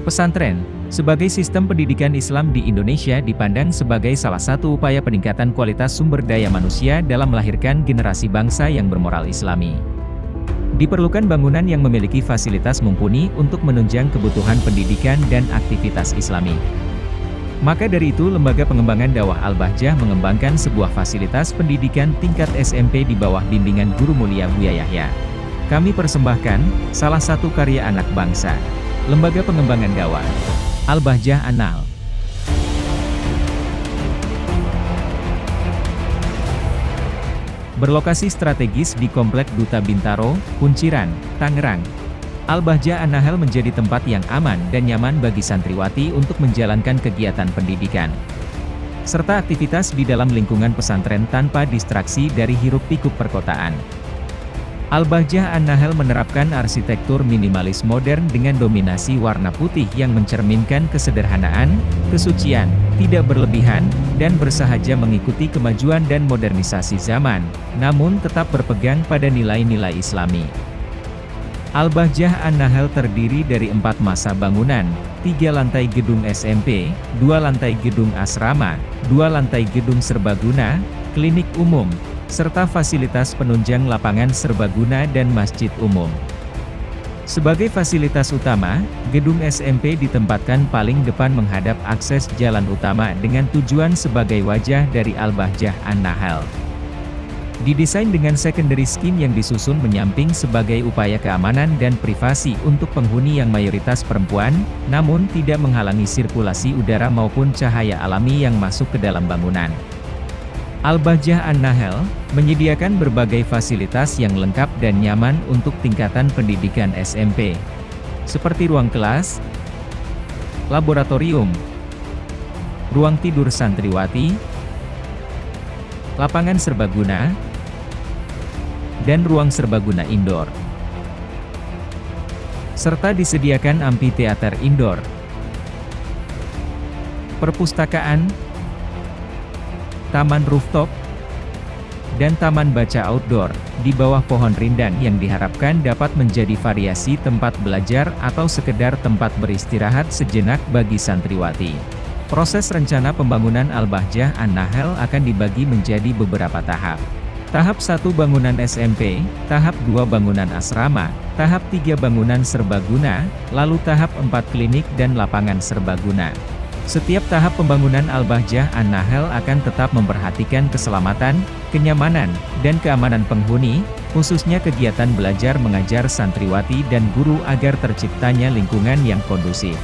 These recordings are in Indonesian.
Pesantren, sebagai sistem pendidikan Islam di Indonesia dipandang sebagai salah satu upaya peningkatan kualitas sumber daya manusia dalam melahirkan generasi bangsa yang bermoral islami. Diperlukan bangunan yang memiliki fasilitas mumpuni untuk menunjang kebutuhan pendidikan dan aktivitas islami. Maka dari itu Lembaga Pengembangan Dakwah Al-Bahjah mengembangkan sebuah fasilitas pendidikan tingkat SMP di bawah bimbingan Guru Mulia Buya Yahya. Kami persembahkan, salah satu karya anak bangsa. Lembaga Pengembangan Dakwah Al-Bahjah Anal Berlokasi strategis di Komplek Duta Bintaro, Kunciran, Tangerang. Al-Bahjah Anahel menjadi tempat yang aman dan nyaman bagi santriwati untuk menjalankan kegiatan pendidikan. Serta aktivitas di dalam lingkungan pesantren tanpa distraksi dari hiruk-pikuk perkotaan. Al-Bahjah An-Nahel menerapkan arsitektur minimalis modern dengan dominasi warna putih yang mencerminkan kesederhanaan, kesucian, tidak berlebihan, dan bersahaja mengikuti kemajuan dan modernisasi zaman, namun tetap berpegang pada nilai-nilai islami. Al-Bahjah An-Nahel terdiri dari empat masa bangunan, tiga lantai gedung SMP, dua lantai gedung asrama, dua lantai gedung serbaguna, klinik umum, serta fasilitas penunjang lapangan serbaguna dan masjid umum. Sebagai fasilitas utama, gedung SMP ditempatkan paling depan menghadap akses jalan utama dengan tujuan sebagai wajah dari Al-Bahjah An-Nahal. Didesain dengan secondary scheme yang disusun menyamping sebagai upaya keamanan dan privasi untuk penghuni yang mayoritas perempuan, namun tidak menghalangi sirkulasi udara maupun cahaya alami yang masuk ke dalam bangunan. Al-Bahjah An-Nahel, menyediakan berbagai fasilitas yang lengkap dan nyaman untuk tingkatan pendidikan SMP. Seperti ruang kelas, laboratorium, ruang tidur santriwati, lapangan serbaguna, dan ruang serbaguna indoor. Serta disediakan amphitheater indoor, perpustakaan, taman rooftop, dan taman baca outdoor, di bawah pohon rindang yang diharapkan dapat menjadi variasi tempat belajar atau sekedar tempat beristirahat sejenak bagi santriwati. Proses rencana pembangunan Al-Bahjah An-Nahel akan dibagi menjadi beberapa tahap. Tahap 1 bangunan SMP, tahap 2 bangunan asrama, tahap 3 bangunan serbaguna, lalu tahap 4 klinik dan lapangan serbaguna. Setiap tahap pembangunan Al-Bahjah An-Nahel akan tetap memperhatikan keselamatan, kenyamanan, dan keamanan penghuni, khususnya kegiatan belajar mengajar santriwati dan guru agar terciptanya lingkungan yang kondusif.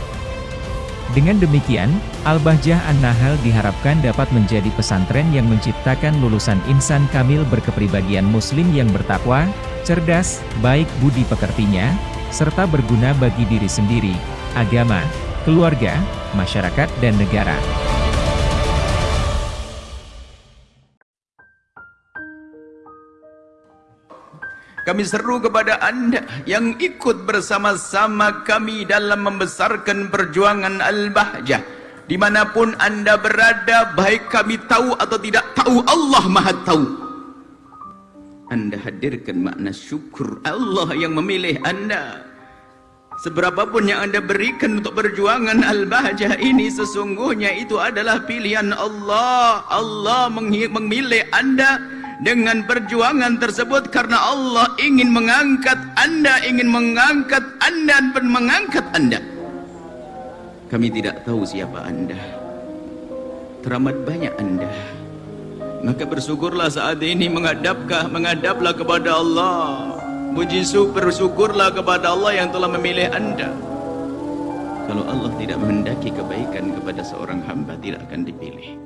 Dengan demikian, Al-Bahjah An-Nahel diharapkan dapat menjadi pesantren yang menciptakan lulusan insan kamil berkepribadian muslim yang bertakwa, cerdas, baik budi pekertinya, serta berguna bagi diri sendiri, agama, keluarga, masyarakat dan negara. Kami seru kepada anda yang ikut bersama-sama kami dalam membesarkan perjuangan Al-Bahjah. Di mana pun anda berada, baik kami tahu atau tidak tahu, Allah maha tahu. Anda hadirkan makna syukur Allah yang memilih anda. Seberapapun yang anda berikan untuk perjuangan Al-Bahjah ini sesungguhnya itu adalah pilihan Allah. Allah memilih anda dengan perjuangan tersebut karena Allah ingin mengangkat anda, ingin mengangkat anda dan mengangkat anda. Kami tidak tahu siapa anda. Teramat banyak anda. Maka bersyukurlah saat ini menghadapkah, menghadaplah kepada Allah. Puji bersyukurlah kepada Allah yang telah memilih anda. Kalau Allah tidak menghendaki kebaikan kepada seorang hamba, tidak akan dipilih.